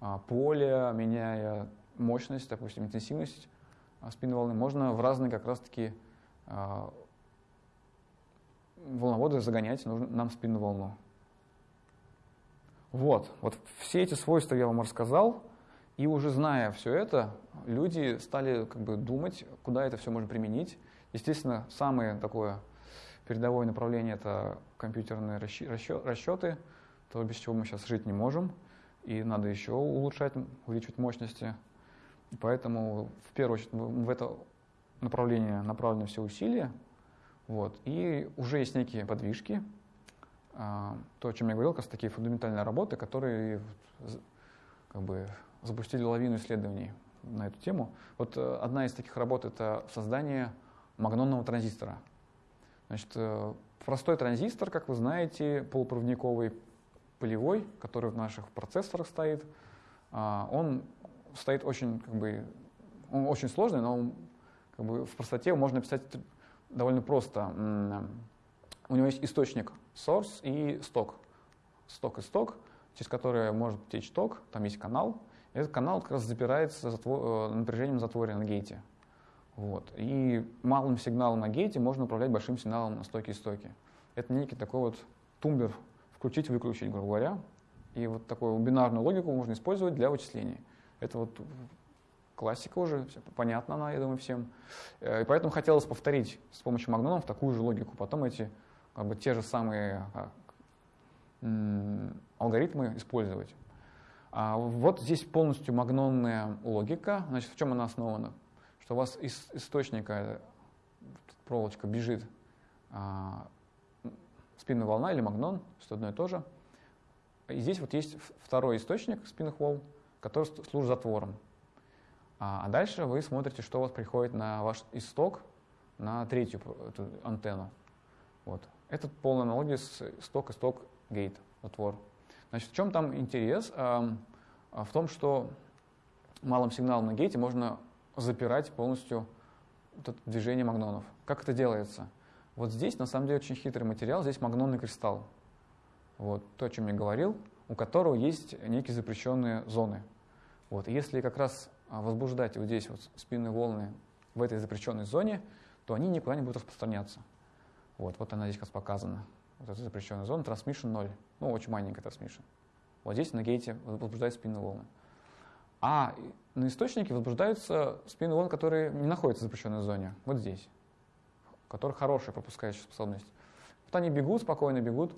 [SPEAKER 1] а, поле, меняя мощность, допустим, интенсивность а, спинной волны, можно в разные как раз-таки а, волноводы загонять нужно нам спинную волну. Вот, вот все эти свойства я вам рассказал, и уже зная все это, люди стали как бы думать, куда это все можно применить. Естественно, самое такое передовое направление – это компьютерные расчеты, то, без чего мы сейчас жить не можем, и надо еще улучшать, увеличивать мощности Поэтому, в первую очередь, в это направление направлены все усилия. Вот. И уже есть некие подвижки, а, то, о чем я говорил, как раз такие фундаментальные работы, которые как бы, запустили лавину исследований на эту тему. Вот э, одна из таких работ — это создание магнонного транзистора. Значит, э, простой транзистор, как вы знаете, полупроводниковый, полевой, который в наших процессорах стоит, а, он стоит очень, как бы, он очень сложный, но как бы, в простоте можно написать довольно просто. У него есть источник source и сток. сток-исток, через который может течь ток, там есть канал. И этот канал как раз запирается затвор, напряжением затвора на гейте. Вот. И малым сигналом на гейте можно управлять большим сигналом на стоке-истоке. Это некий такой вот тумблер включить-выключить, грубо говоря. И вот такую бинарную логику можно использовать для вычислений. Это вот классика уже, понятно она, я думаю, всем. Э, и поэтому хотелось повторить с помощью магнонов такую же логику. Потом эти как бы, те же самые а, алгоритмы использовать. А вот здесь полностью магнонная логика. Значит, в чем она основана? Что у вас из источника проволочка бежит а, спинная волна или магнон, что одно и то же. И здесь вот есть второй источник спинных волн, который служит затвором. А, а дальше вы смотрите, что у вас приходит на ваш исток, на третью эту антенну. Вот. Это полная аналогия с исток, исток, гейт, затвор. Значит, в чем там интерес? А, в том, что малым сигналом на гейте можно запирать полностью это движение магнонов. Как это делается? Вот здесь, на самом деле, очень хитрый материал. Здесь магнонный кристалл. Вот, то, о чем я говорил, у которого есть некие запрещенные зоны. Вот, если как раз а, возбуждать вот здесь вот спинные волны в этой запрещенной зоне, то они никуда не будут распространяться. Вот, вот она здесь как раз показана. Вот эта запрещенная зона, transmission 0. Ну, очень маленькая transmission. Вот здесь на гейте возбуждаются спинные волны. А на источнике возбуждаются спинные волны, которые не находятся в запрещенной зоне. Вот здесь у которых хорошая пропускающая способность. Вот они бегут, спокойно бегут,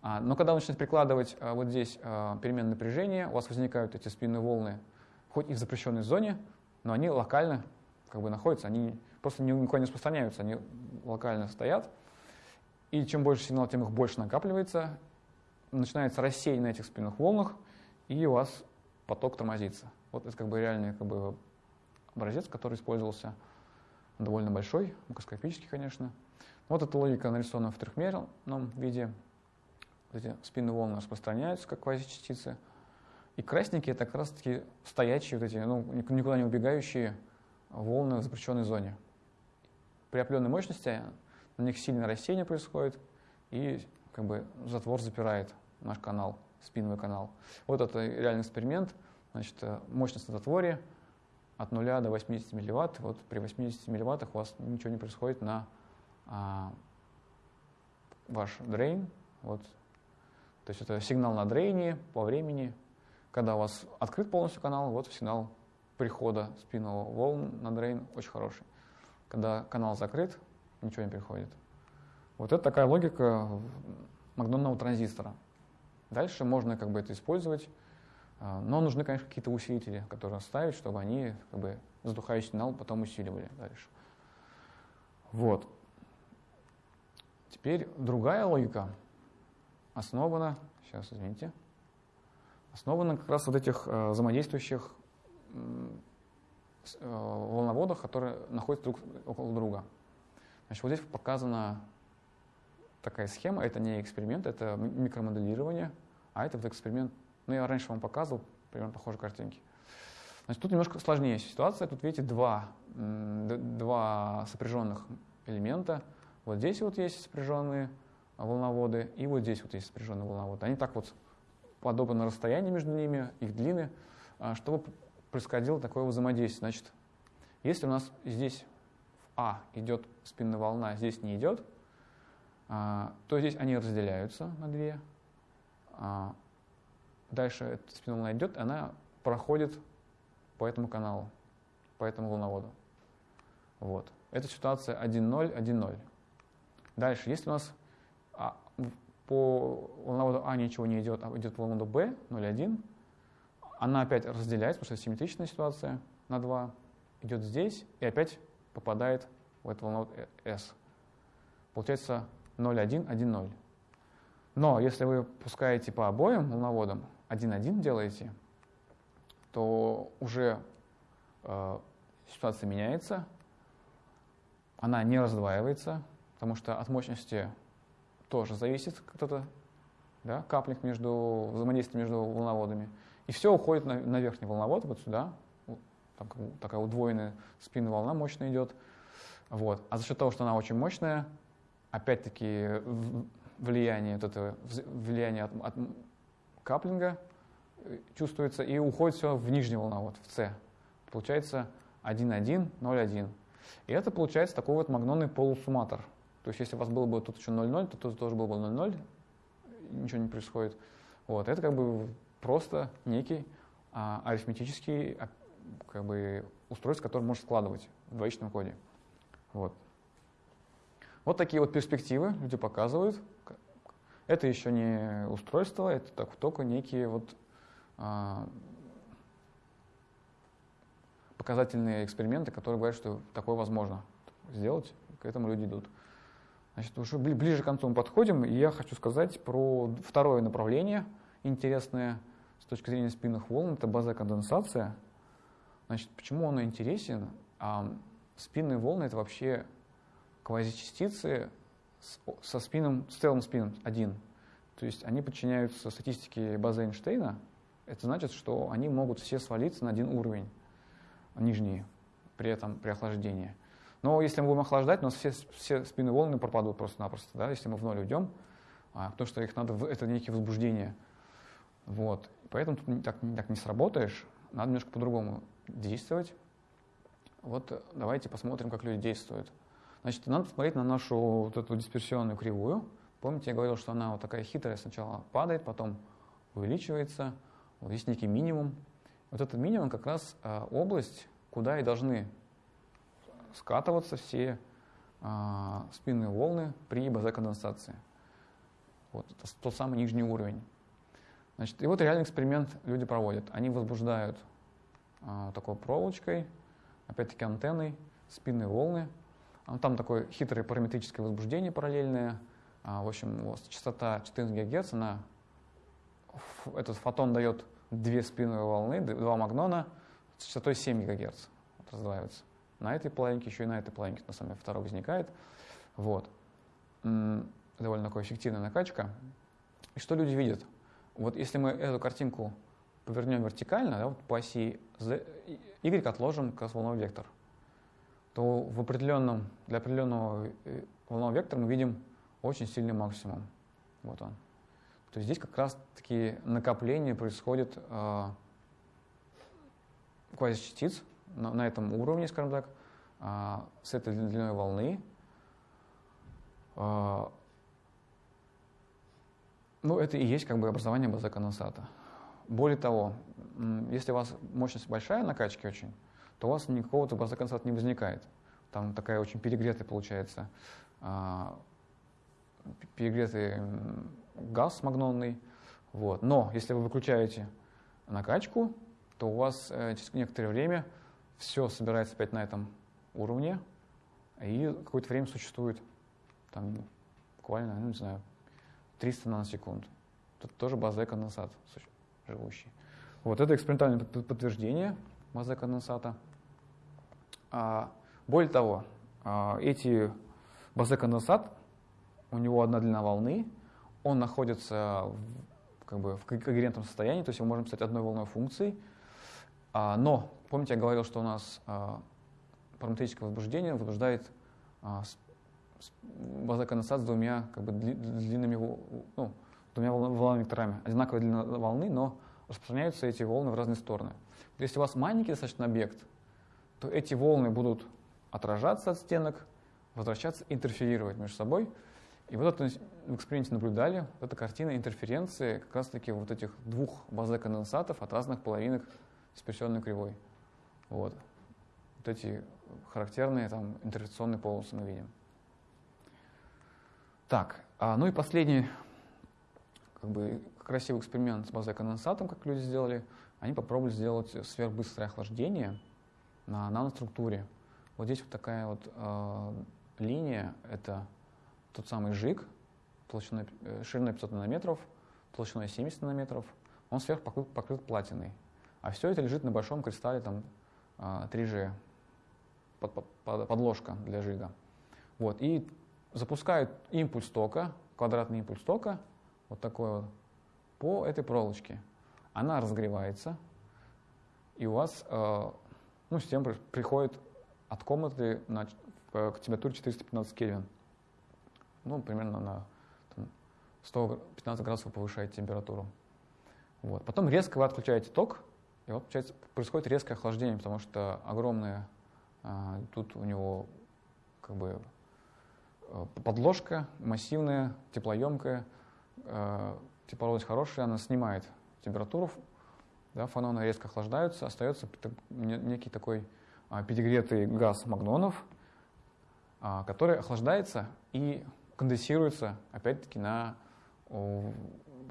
[SPEAKER 1] а, но когда вы начинаете прикладывать а, вот здесь а, переменное напряжение, у вас возникают эти спинные волны, хоть и в запрещенной зоне, но они локально как бы находятся, они просто никуда не распространяются, они локально стоят. И чем больше сигнал, тем их больше накапливается, начинается рассеяние на этих спинных волнах, и у вас поток тормозится. Вот это как бы реальный как бы, образец, который использовался довольно большой, макроскопический, конечно. Вот эта логика нарисована в трехмерном виде. Эти спинные волны распространяются, как квазичастицы. И красненькие — это как раз-таки стоячие, вот эти, ну, никуда не убегающие волны в запрещенной зоне. При определенной мощности на них сильное рассеяние происходит, и как бы затвор запирает наш канал, спинный канал. Вот это реальный эксперимент. Значит, э, мощность на затворе — от 0 до 80 милливатт. Вот при 80 милливаттах у вас ничего не происходит на а, ваш дрейн. Вот. То есть это сигнал на дрейне по времени. Когда у вас открыт полностью канал, вот сигнал прихода спинного волн на дрейн очень хороший. Когда канал закрыт, ничего не приходит. Вот это такая логика магнонного транзистора. Дальше можно как бы это использовать а, но нужны, конечно, какие-то усилители, которые ставить, чтобы они как бы, задухающий сигнал потом усиливали дальше. Вот. Теперь другая логика основана, сейчас, извините, основана как раз вот этих э, взаимодействующих э, волноводах, которые находятся друг около друга. Значит, вот здесь показана такая схема, это не эксперимент, это микромоделирование, а это вот эксперимент ну, я раньше вам показывал примерно похожие картинки. Значит, тут немножко сложнее ситуация. Тут, видите, два, два сопряженных элемента. Вот здесь вот есть сопряженные волноводы, и вот здесь вот есть сопряженные волноводы. Они так вот подобно расстоянию между ними, их длины, а, чтобы происходило такое взаимодействие. Значит, если у нас здесь А идет спинная волна, а здесь не идет, а, то здесь они разделяются на две. Дальше эта спина волна идет, она проходит по этому каналу, по этому волноводу. Вот. Это ситуация 1.0, 1.0. Дальше, если у нас а, по волноводу А ничего не идет, а идет по волноводу Б, 0.1, она опять разделяется, потому что симметричная ситуация на 2, идет здесь и опять попадает в этот волновод S. Получается 0.1, 1.0. Но если вы пускаете по обоим волноводам, один-один делаете, то уже э, ситуация меняется, она не раздваивается, потому что от мощности тоже зависит кто-то, да, каплинг между, взаимодействие между волноводами. И все уходит на, на верхний волновод, вот сюда, там такая удвоенная спинная волна мощная идет. Вот. А за счет того, что она очень мощная, опять-таки влияние, вот это влияние от, от каплинга э, чувствуется, и уходит все в нижнюю волновод, в С. Получается 1,1, 0,1. И это получается такой вот магнонный полусумматор. То есть если у вас было бы тут еще 0,0, то тут тоже было бы 0,0, ничего не происходит. Вот. Это как бы просто некий а, арифметический а, как бы, устройство, которое можно складывать в двоичном коде. Вот. Вот такие вот перспективы люди показывают. Это еще не устройство, это так, только некие вот а, показательные эксперименты, которые говорят, что такое возможно сделать, к этому люди идут. Значит, уже ближе к концу мы подходим, и я хочу сказать про второе направление интересное с точки зрения спинных волн, это база конденсация. Значит, почему оно интересен? А, спинные волны — это вообще квазичастицы со спином, с целым спином один. То есть они подчиняются статистике базы Эйнштейна. Это значит, что они могут все свалиться на один уровень, нижний, при этом при охлаждении. Но если мы будем охлаждать, у нас все, все спинные волны пропадут просто-напросто, да, если мы в ноль уйдем, а, потому что их надо, это некие возбуждения. Вот. Поэтому тут так, так не сработаешь, надо немножко по-другому действовать. Вот давайте посмотрим, как люди действуют. Значит, надо посмотреть на нашу вот эту дисперсионную кривую. Помните, я говорил, что она вот такая хитрая, сначала падает, потом увеличивается. Вот есть некий минимум. Вот этот минимум как раз э, область, куда и должны скатываться все э, спинные волны при базе-конденсации. Вот это тот самый нижний уровень. Значит, и вот реальный эксперимент люди проводят. Они возбуждают э, такой проволочкой, опять-таки антенной, спинные волны. Там такое хитрое параметрическое возбуждение параллельное. В общем, вот частота 14 ГГц, она, этот фотон дает две спинные волны, два магнона с частотой 7 ГГц вот, раздваиваются. На этой половинке, еще и на этой половинке, на самом деле, второй возникает. Вот. Довольно такая эффективная накачка. И что люди видят? Вот если мы эту картинку повернем вертикально, да, вот по оси Z, Y отложим как волновой вектор, то в определенном, для определенного э, волнового вектора мы видим очень сильный максимум. Вот он. То есть здесь как раз такие накопления происходят э, квазичастиц на, на этом уровне, скажем так, э, с этой длиной волны. Э, ну, это и есть как бы образование базы конденсата. Более того, если у вас мощность большая накачки очень, то у вас никакого базы конденсата не возникает. Там такая очень перегретая получается, э, перегретый газ магнонный. Вот. Но если вы выключаете накачку, то у вас э, через некоторое время все собирается опять на этом уровне, и какое-то время существует там буквально, ну, не знаю, 300 наносекунд. Тут тоже база конденсат живущий. Вот это экспериментальное подтверждение базы конденсата. А, более того, а, эти базы конденсат, у него одна длина волны, он находится в, как бы, в когерентном состоянии, то есть мы можем писать одной волной функцией. А, но, помните, я говорил, что у нас а, параметрическое возбуждение возбуждает а, база конденсат с двумя как бы, длинными, ну, двумя волновыми векторами. Одинаковая длина волны, но распространяются эти волны в разные стороны. Если у вас маленький достаточно объект, то эти волны будут отражаться от стенок, возвращаться, интерферировать между собой. И вот это в эксперименте наблюдали, вот эта картина интерференции как раз-таки вот этих двух базы конденсатов от разных половинок дисперсионной кривой. Вот. Вот эти характерные там интерференционные полосы мы видим. Так, а, ну и последний как бы, красивый эксперимент с базой конденсатом, как люди сделали. Они попробовали сделать сверхбыстрое охлаждение на наноструктуре. Вот здесь вот такая вот э, линия, это тот самый жиг, толщиной, э, шириной 500 нанометров, толщиной 70 нанометров, он сверху покрыт, покрыт платиной. А все это лежит на большом кристалле там, 3G, под, под, под, подложка для жига. Вот, и запускают импульс тока, квадратный импульс тока, вот такой вот, по этой проволочке. Она разогревается, и у вас э, ну, система приходит от комнаты на, к температуре 415 Кельвин. Ну, примерно на там, 115 градусов повышает температуру. Вот. Потом резко вы отключаете ток, и вот получается, происходит резкое охлаждение, потому что огромная а, тут у него как бы э, подложка массивная, теплоемкая, э, тепловость хорошая, она снимает температуру, да, фаноны резко охлаждаются, остается некий такой а, перегретый газ магнонов, а, который охлаждается и конденсируется опять-таки на в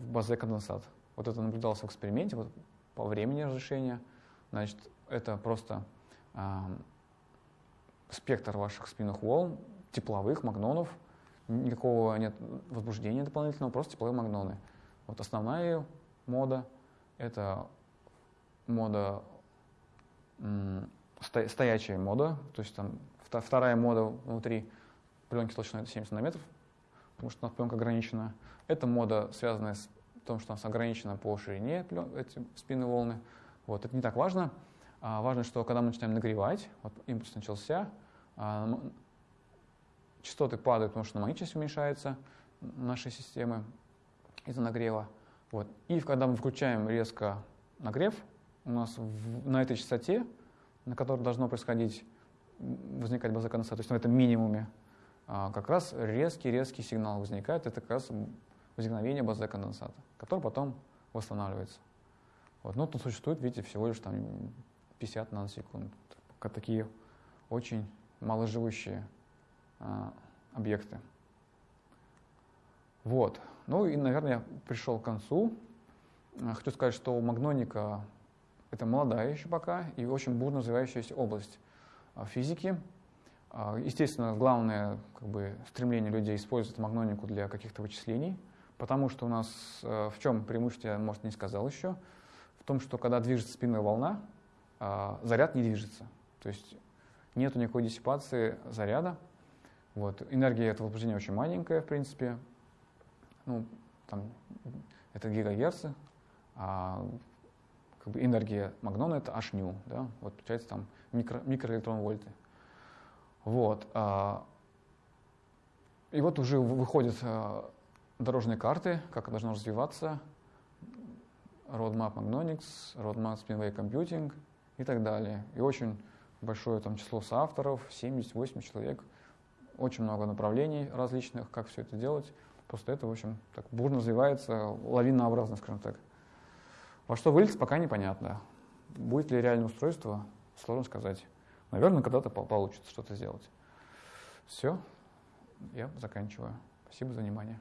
[SPEAKER 1] базе конденсат. Вот это наблюдалось в эксперименте вот, по времени разрешения. Значит, это просто э, спектр ваших спинных волн, тепловых магнонов, никакого нет возбуждения дополнительного, просто тепловые магноны. Вот основная мода — это мода, стоячая мода, то есть там вторая мода внутри пленки толщиной 70 нанометров, потому что у нас пленка ограничена. Это мода, связанная с тем, что у нас ограничена по ширине эти спинные волны. Вот, это не так важно. А важно, что когда мы начинаем нагревать, вот импульс начался, а, частоты падают, потому что магнитность уменьшается нашей системы из-за нагрева. Вот. И когда мы включаем резко нагрев, у нас в, на этой частоте, на которой должно происходить, возникать база конденсата, то есть на этом минимуме, а, как раз резкий-резкий сигнал возникает. Это как раз возникновение базы конденсата, который потом восстанавливается. Вот. Но тут существует, видите, всего лишь там 50 наносекунд. Такие очень маложивущие а, объекты. Вот. Ну и, наверное, я пришел к концу. А, хочу сказать, что магноника — это молодая еще пока и очень бурно развивающаяся область а, физики. Естественно, главное как бы, стремление людей использовать магнонику для каких-то вычислений, потому что у нас в чем преимущество, я, может, не сказал еще, в том, что когда движется спинная волна, заряд не движется. То есть нет никакой диссипации заряда. Вот. Энергия этого возбуждения очень маленькая, в принципе. Ну, там, это гигагерцы, а как бы энергия магнона это h да, вот получается там микро, микроэлектрон вольты. Вот. А, и вот уже выходят а, дорожные карты, как должно развиваться, Roadmap Magnonics, Roadmap Spinway Computing и так далее. И очень большое там число соавторов, 70-80 человек, очень много направлений различных, как все это делать. Просто это, в общем, так бурно развивается, лавинообразно, скажем так. Во что выльется, пока непонятно. Будет ли реальное устройство, сложно сказать. Наверное, когда-то получится что-то сделать. Все, я заканчиваю. Спасибо за внимание.